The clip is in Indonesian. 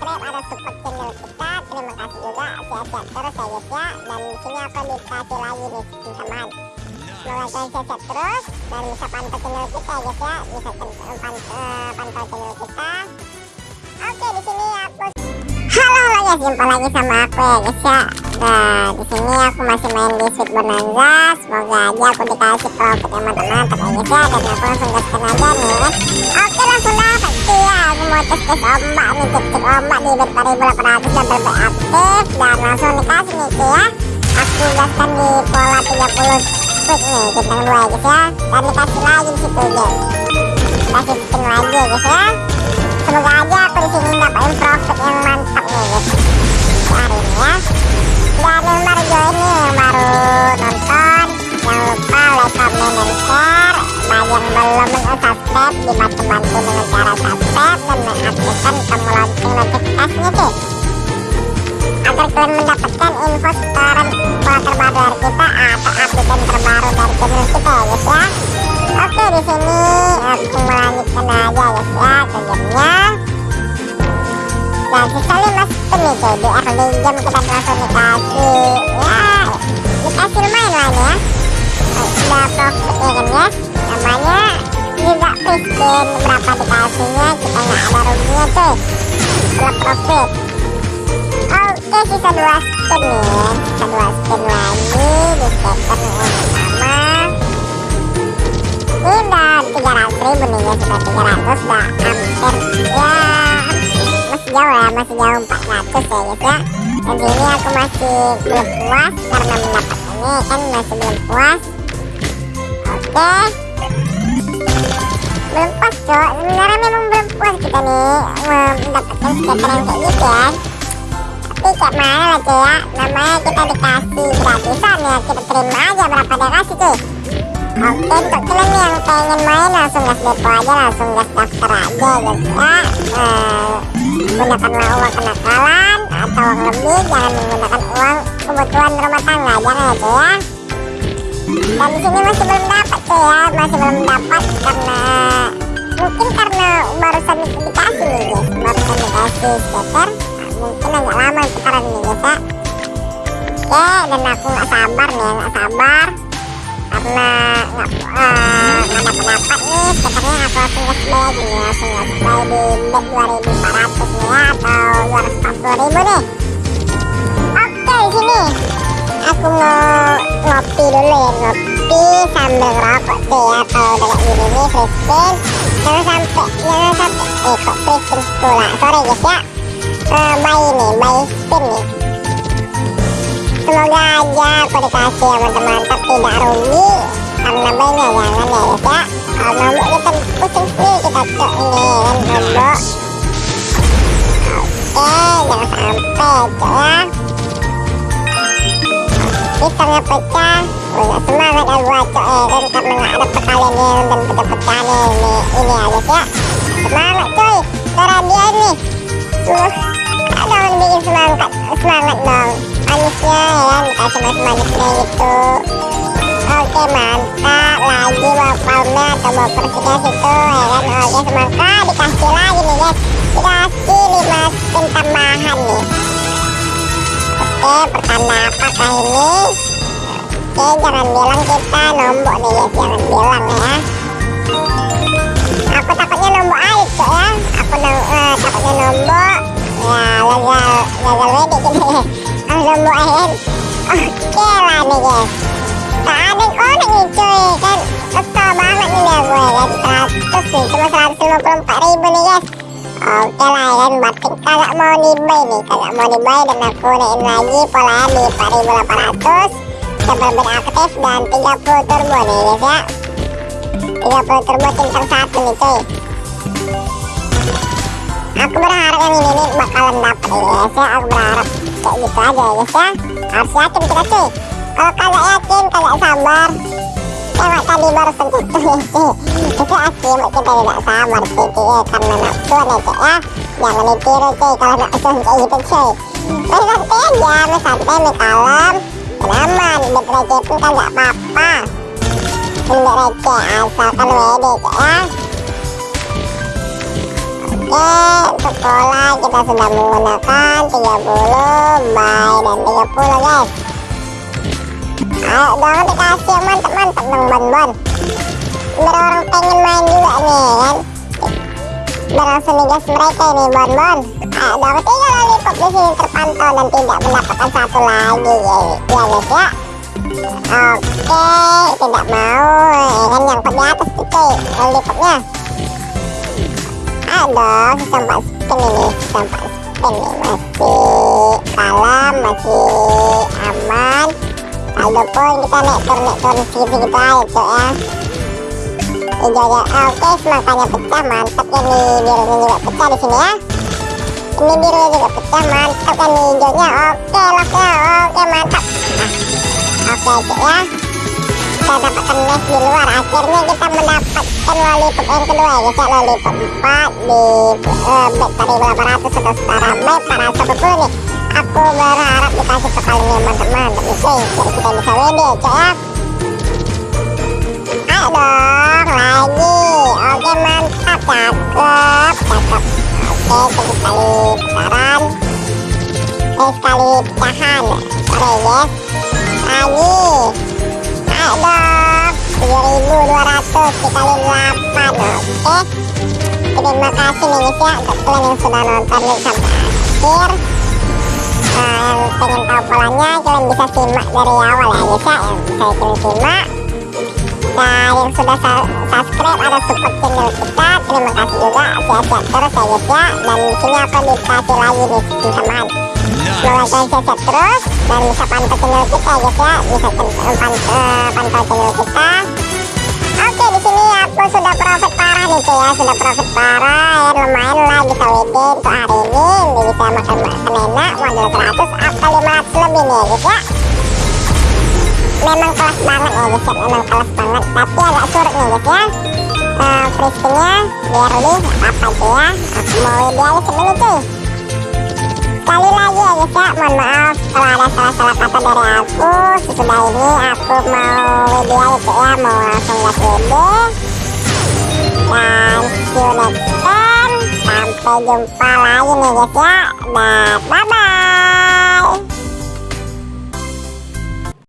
subscribe atau support channel kita terima kasih juga sehat-sehat terus ya guys ya. Dan sini aku dikasih lagi nih tambahan semoga kalian sehat-sehat terus dan bisa pantau channel kita ya guys ya. Bisa pantau, uh, pantau channel kita. Oke di sini aku halo halo guys jumpa lagi sama aku ya guys ya nah di sini aku masih main di Sweet Bonanza. Semoga aja aku dikasih profit mantap-mantap ya guys ya dan aku langsung gaskan aja nih oke langsung dapat ya aku mau tes tes ombak nih cek cek ombak di bet 4800 dan berbe aktif dan langsung dikasih nih ya. Aku gaskan di pola 30 quick nih bintang dua ya guys ya. Dan dikasih lagi di situ guys. Kasih spin lagi ya guys ya subscribe dibantu-bantu dengan cara subscribe dan mengaktifkan tombol lonceng notifikasinya cuy agar kalian mendapatkan info setoran pola terbaru dari kita atau update terbaru dari channel kita ya guys ya. Oke di sini langsung melanjutkan aja guys ya ke gamenya dan sisa 5 spin nih cuy di early game kita langsung dikasih ya. Dikasih lumayan lah ini ya. Udah profit ya kan guys namanya free spin berapa dikasihnya kita nggak ada ruginya cuy setelah profit oke sisa 2 spin nih sisa 2 spin lagi di scatter yang pertama ini udah 300 ribu nih guys udah 300 udah hampir ya masih jauh ya masih jauh 400 ya guys ya dan sini aku masih belum puas karena mendapatkannya kan masih belum puas. Oke belum puas cok sebenarnya memang belum puas kita nih. Mendapatkan skater yang kayak gitu ya tapi kayak mana lah cuy ya? Namanya kita dikasih gratisan ya. Kita terima aja berapa dia kasih cuy. Oke untuk kalian yang pengen main langsung gas depo aja. Langsung gas daftar aja guys ya. Eh, gunakanlah uang kenakalan atau uang lebih. Jangan menggunakan uang kebutuhan rumah tangga. Jangan ya cuy ya. Dan di sini masih belum dapat cuy ya. Masih belum dapat karena mungkin karena barusan dikasih nih guys. Barusan dikasih skater mungkin agak lama sekarang nih guys ya. Oke dan aku nggak sabar nih nggak sabar. Karena nggak uh, nggak dapat dapat nih skaternya aku langsung gas play aja nih langsung gas play di bet 2400 nih ya atau 240 ribu nih. Oke sini aku mau ngopi dulu ya ngopi sambil ngerokok kayak gini nih free spin jangan sampai jangan sampai. Eh kok spin pula? Sorry guys ya. Uh, buy nih buy spin nih semoga aja aku dikasih yang mantap-mantap tidak rugi. Karena banyak jangan ya guys ya. Kalau nombok kita pusing sih kita cok ini kan nombok oke jangan sampai cok ya pisangnya pecah Wah, semangat ya gua cok ya kan karena ada perkalian yang dan pecah-pecah nih ini, ini guys ya semangat coy. Cara dia ini uh, dong bikin semangat semangat dong. Manisnya ya dikasih mas manisnya gitu. Oke mantap. Lagi palme atau bawa persiknya situ ya kan? Oke semangka dikasih lagi nih guys. Dikasih 5 spin tambahan nih Oke, pertanda apakah ini? Oke, jangan bilang kita nombok nih guys, jangan bilang ya. Aku takutnya nombok air cok ya. Aku no, uh, takutnya nombok. Ya, gagal, gagal ready gini. Aku nombok air. Oke lah nih guys. Tak ada konek nih cuy, kan kesel banget nih ya gue kan. 100 nih, cuma 154 ribu nih guys. Oke lah ya batik kagak mau dibuy nih kagak mau dibuy dan aku naikin lagi polanya di 4800 double bed aktif dan 30 turbo nih guys ya 30 turbo centang satu nih cuy aku berharap yang ini nih bakalan dapet ya guys ya aku berharap kayak gitu aja ya guys ya harus yakin kita cuy kalau kagak yakin kagak sabar tengok tadi baru sentuh cuy itu akibat kita tidak sabar cuy ya karena nafsu ya. Jangan ditiru cuy kalau nafsu kayak gitu cuy main aja main santai main kalem aman receh pun kagak apa-apa. Bet receh asalkan wede ya. Oke, untuk pola kita sudah menggunakan 30, buy, dan 30 guys Ayo dong dikasih mantap-mantap dong bon-bon Biar orang pengen main juga nih kan? Biar langsung gas mereka ini bon-bon Ayo dong tiga lollipop di sini terpantau dan tidak mendapatkan satu lagi ya, ya guys ya. Oke, tidak mau ya kan? Yang di atas tuh cuy lollipopnya. Ayo dong, sampai spin ini sampai spin ini. Masih kalem, masih aman saldo poin kita naik turun naik segitu-segitu aja cuy ya. Hijaunya oke semangkanya pecah mantap ya nih birunya juga pecah di sini ya. Ini birunya juga pecah mantap kan nih hijaunya oke locknya oke mantap. Nah, oke cuy ya. Kita dapatkan mes di luar akhirnya kita mendapatkan lollipop yang kedua ya guys ya. Lollipop 4 di uh, bet 4800 atau setara bet para sobat nih aku berharap dikasih kepalanya mantap-mantap nih cuy jadi kita bisa WD cuy ya. Ayo dong lagi. Oke mantap cakep cakep. Oke satu kali putaran sekali pecahan sorry guys lagi. Ayo dong. 7200 dikali 8 oke. Terima kasih nih guys ya untuk kalian yang sudah nonton sampai akhir yang pengen tahu polanya kalian bisa simak dari awal ya guys ya yang bisa kalian simak nah yang sudah subscribe atau support channel kita terima kasih juga sehat-sehat terus ya guys ya dan sini aku dikasih lagi nih teman semoga kalian sehat terus dan bisa pantau channel kita ya guys ya bisa pantau, uh, pantau channel kita cuy ya sudah profit parah ya lumayan lah bisa WD untuk hari ini. Ini bisa makan makan enak modal 100 atau 500 lebih nih ya guys ya. Memang kelas banget ya guys ya. Memang kelas banget. Tapi agak surut nih guys ya. Uh, free spinnya biar lebih apa tuh ya? Aku mau WD aja segini cuy. Sekali lagi ya guys ya. Mohon maaf kalau ada salah-salah kata dari aku. Sesudah ini aku mau WD aja ya. Mau langsung gas WD dan time sampai jumpa lagi nih guys ya. Dan bye bye